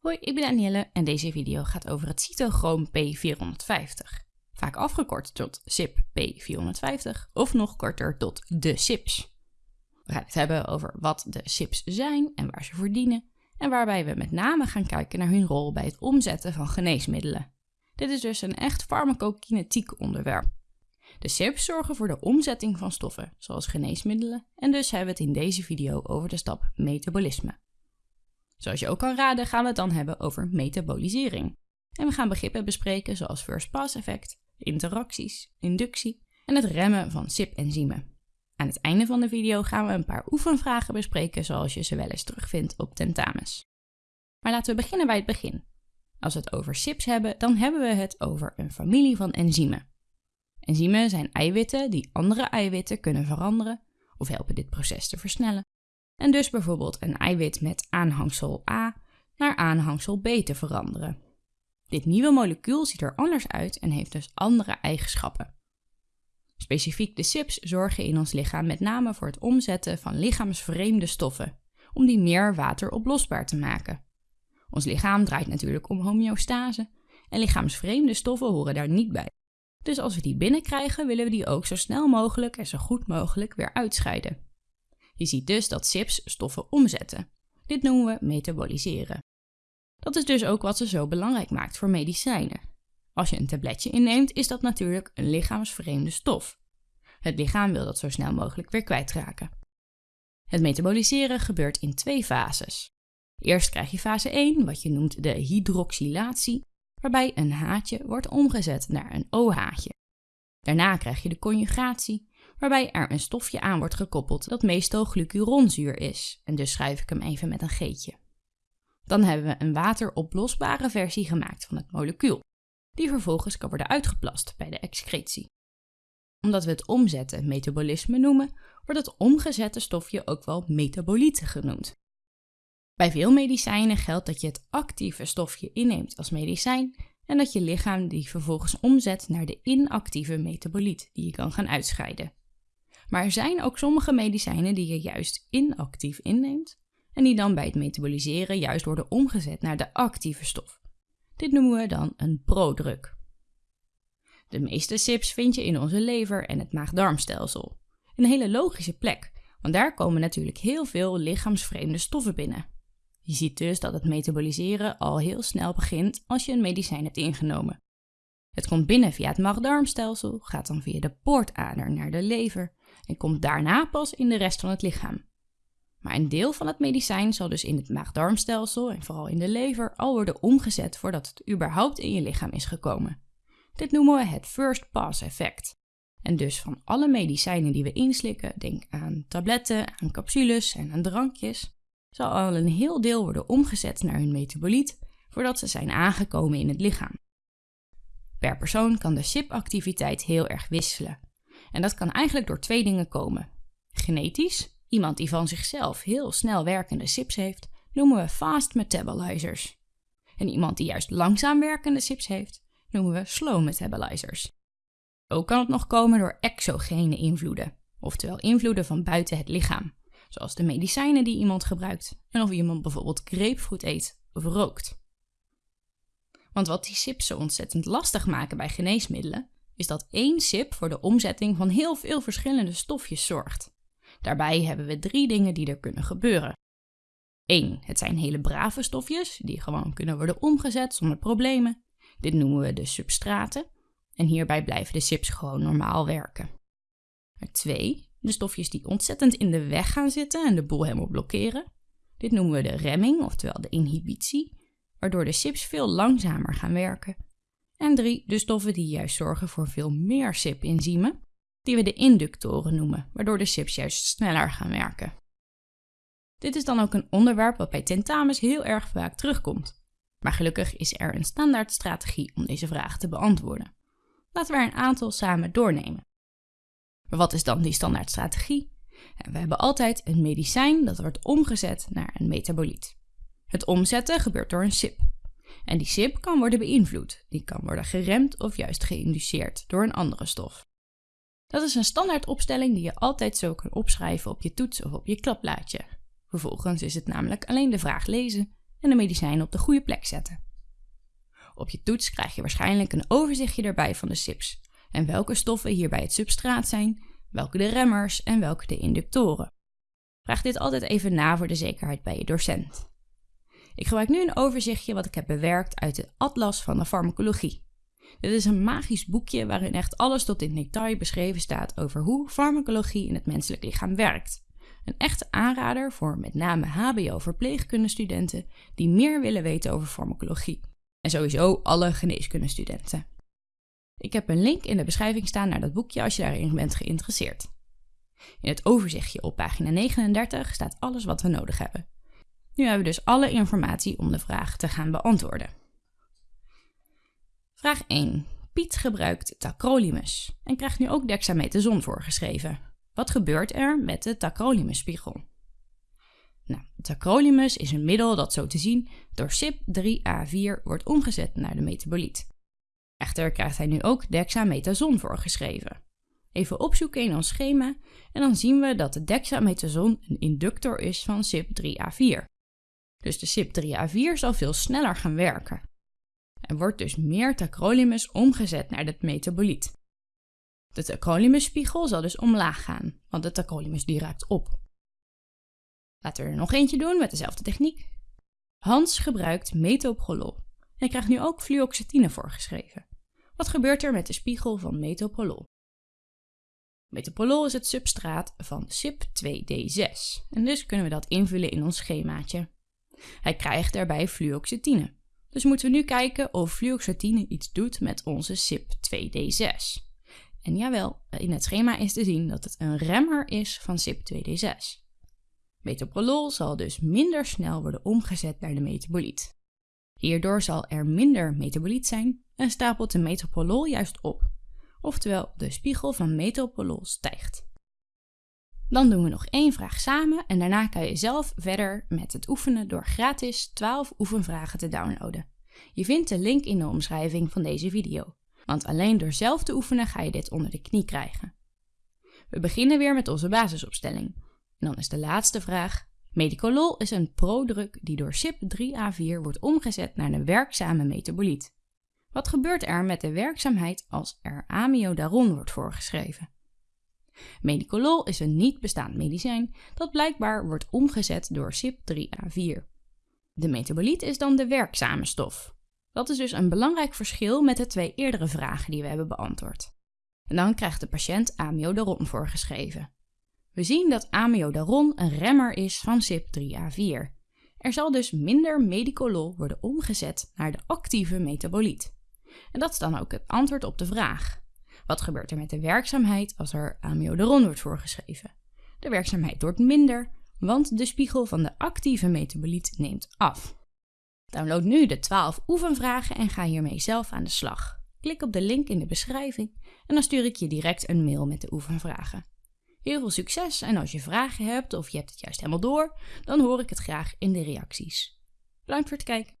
Hoi, ik ben Danielle en deze video gaat over het cytochroom P450. Vaak afgekort tot CYP P450 of nog korter tot de CYPs. We gaan het hebben over wat de CYPs zijn en waar ze voor dienen. En waarbij we met name gaan kijken naar hun rol bij het omzetten van geneesmiddelen. Dit is dus een echt farmacokinetiek onderwerp. De CYPs zorgen voor de omzetting van stoffen, zoals geneesmiddelen, en dus hebben we het in deze video over de stap metabolisme. Zoals je ook kan raden gaan we het dan hebben over metabolisering. En we gaan begrippen bespreken zoals first pass effect, interacties, inductie en het remmen van CYP-enzymen. Aan het einde van de video gaan we een paar oefenvragen bespreken zoals je ze wel eens terugvindt op tentamens. Maar laten we beginnen bij het begin. Als we het over CYPs hebben, dan hebben we het over een familie van enzymen. Enzymen zijn eiwitten die andere eiwitten kunnen veranderen of helpen dit proces te versnellen en dus bijvoorbeeld een eiwit met aanhangsel A naar aanhangsel B te veranderen. Dit nieuwe molecuul ziet er anders uit en heeft dus andere eigenschappen. Specifiek de CYPs zorgen in ons lichaam met name voor het omzetten van lichaamsvreemde stoffen, om die meer wateroplosbaar te maken. Ons lichaam draait natuurlijk om homeostase en lichaamsvreemde stoffen horen daar niet bij. Dus als we die binnenkrijgen, willen we die ook zo snel mogelijk en zo goed mogelijk weer uitscheiden. Je ziet dus dat CYPs stoffen omzetten. Dit noemen we metaboliseren. Dat is dus ook wat ze zo belangrijk maakt voor medicijnen. Als je een tabletje inneemt, is dat natuurlijk een lichaamsvreemde stof. Het lichaam wil dat zo snel mogelijk weer kwijtraken. Het metaboliseren gebeurt in twee fases. Eerst krijg je fase 1, wat je noemt de hydroxylatie, waarbij een haatje wordt omgezet naar een OH-haatje. Daarna krijg je de conjugatie, waarbij er een stofje aan wordt gekoppeld dat meestal glucuronzuur is, en dus schrijf ik hem even met een geetje. Dan hebben we een wateroplosbare versie gemaakt van het molecuul, die vervolgens kan worden uitgeplast bij de excretie. Omdat we het omzetten metabolisme noemen, wordt het omgezette stofje ook wel metabolieten genoemd. Bij veel medicijnen geldt dat je het actieve stofje inneemt als medicijn en dat je lichaam die vervolgens omzet naar de inactieve metaboliet die je kan gaan uitscheiden. Maar er zijn ook sommige medicijnen die je juist inactief inneemt en die dan bij het metaboliseren juist worden omgezet naar de actieve stof. Dit noemen we dan een prodruk. De meeste SIPs vind je in onze lever en het maag-darmstelsel. Een hele logische plek, want daar komen natuurlijk heel veel lichaamsvreemde stoffen binnen. Je ziet dus dat het metaboliseren al heel snel begint als je een medicijn hebt ingenomen. Het komt binnen via het maag-darmstelsel, gaat dan via de poortader naar de lever en komt daarna pas in de rest van het lichaam. Maar een deel van het medicijn zal dus in het maag-darmstelsel en vooral in de lever al worden omgezet voordat het überhaupt in je lichaam is gekomen. Dit noemen we het first pass effect. En dus van alle medicijnen die we inslikken, denk aan tabletten, aan capsules en aan drankjes, zal al een heel deel worden omgezet naar hun metaboliet voordat ze zijn aangekomen in het lichaam. Per persoon kan de CYP-activiteit heel erg wisselen. En dat kan eigenlijk door twee dingen komen. Genetisch, iemand die van zichzelf heel snel werkende CYPs heeft, noemen we fast metabolizers. En iemand die juist langzaam werkende CYPs heeft, noemen we slow metabolizers. Ook kan het nog komen door exogene invloeden, oftewel invloeden van buiten het lichaam, zoals de medicijnen die iemand gebruikt en of iemand bijvoorbeeld grapefruit eet of rookt. Want wat die SIPs zo ontzettend lastig maken bij geneesmiddelen, is dat één SIP voor de omzetting van heel veel verschillende stofjes zorgt. Daarbij hebben we drie dingen die er kunnen gebeuren. 1. Het zijn hele brave stofjes die gewoon kunnen worden omgezet zonder problemen. Dit noemen we de substraten. En hierbij blijven de SIPs gewoon normaal werken. 2. De stofjes die ontzettend in de weg gaan zitten en de boel helemaal blokkeren. Dit noemen we de remming, oftewel de inhibitie waardoor de SIPs veel langzamer gaan werken. En drie, de stoffen die juist zorgen voor veel meer SIP-enzymen, die we de inductoren noemen, waardoor de SIPs juist sneller gaan werken. Dit is dan ook een onderwerp wat bij tentamens heel erg vaak terugkomt. Maar gelukkig is er een standaard strategie om deze vraag te beantwoorden. Laten we er een aantal samen doornemen. Maar wat is dan die standaard strategie? We hebben altijd een medicijn dat wordt omgezet naar een metaboliet. Het omzetten gebeurt door een SIP. En die SIP kan worden beïnvloed. Die kan worden geremd of juist geïnduceerd door een andere stof. Dat is een standaard opstelling die je altijd zo kan opschrijven op je toets of op je klapblaadje. Vervolgens is het namelijk alleen de vraag lezen en de medicijnen op de goede plek zetten. Op je toets krijg je waarschijnlijk een overzichtje erbij van de SIPs en welke stoffen hierbij het substraat zijn, welke de remmers en welke de inductoren. Vraag dit altijd even na voor de zekerheid bij je docent. Ik gebruik nu een overzichtje wat ik heb bewerkt uit de Atlas van de Farmacologie. Dit is een magisch boekje waarin echt alles tot in detail beschreven staat over hoe farmacologie in het menselijk lichaam werkt. Een echte aanrader voor met name HBO-verpleegkundestudenten die meer willen weten over farmacologie. En sowieso alle geneeskundestudenten. Ik heb een link in de beschrijving staan naar dat boekje als je daarin bent geïnteresseerd. In het overzichtje op pagina 39 staat alles wat we nodig hebben. Nu hebben we dus alle informatie om de vraag te gaan beantwoorden. Vraag 1. Piet gebruikt tacrolimus en krijgt nu ook dexamethason voorgeschreven. Wat gebeurt er met de tacrolimusspiegel? Nou, tacrolimus is een middel dat zo te zien door CYP3A4 wordt omgezet naar de metaboliet. Echter krijgt hij nu ook dexamethason voorgeschreven. Even opzoeken in ons schema en dan zien we dat de dexamethason een inductor is van CYP3A4. Dus de CYP3A4 zal veel sneller gaan werken. Er wordt dus meer tacrolimus omgezet naar het metaboliet. De tacrolimusspiegel zal dus omlaag gaan, want de tacrolimus die raakt op. Laten we er nog eentje doen met dezelfde techniek. Hans gebruikt metoprolol en krijgt nu ook fluoxetine voorgeschreven. Wat gebeurt er met de spiegel van metoprolol? Metoprolol is het substraat van CYP2D6 en dus kunnen we dat invullen in ons schemaatje. Hij krijgt daarbij fluoxetine. Dus moeten we nu kijken of fluoxetine iets doet met onze CYP2D6. En jawel, in het schema is te zien dat het een remmer is van CYP2D6. Metoprolol zal dus minder snel worden omgezet naar de metaboliet. Hierdoor zal er minder metaboliet zijn en stapelt de metoprolol juist op. Oftewel, de spiegel van metoprolol stijgt. Dan doen we nog één vraag samen en daarna kan je zelf verder met het oefenen door gratis 12 oefenvragen te downloaden. Je vindt de link in de omschrijving van deze video, want alleen door zelf te oefenen ga je dit onder de knie krijgen. We beginnen weer met onze basisopstelling. Dan is de laatste vraag. Medicolol is een prodruk die door CYP3A4 wordt omgezet naar een werkzame metaboliet. Wat gebeurt er met de werkzaamheid als er amiodaron wordt voorgeschreven? Medicolol is een niet bestaand medicijn dat blijkbaar wordt omgezet door CYP3A4. De metaboliet is dan de werkzame stof. Dat is dus een belangrijk verschil met de twee eerdere vragen die we hebben beantwoord. En dan krijgt de patiënt amiodaron voorgeschreven. We zien dat amiodaron een remmer is van CYP3A4. Er zal dus minder medicolol worden omgezet naar de actieve metaboliet. En dat is dan ook het antwoord op de vraag. Wat gebeurt er met de werkzaamheid als er amiodaron wordt voorgeschreven? De werkzaamheid wordt minder, want de spiegel van de actieve metaboliet neemt af. Download nu de 12 oefenvragen en ga hiermee zelf aan de slag. Klik op de link in de beschrijving en dan stuur ik je direct een mail met de oefenvragen. Heel veel succes en als je vragen hebt of je hebt het juist helemaal door, dan hoor ik het graag in de reacties. Bedankt voor het kijken.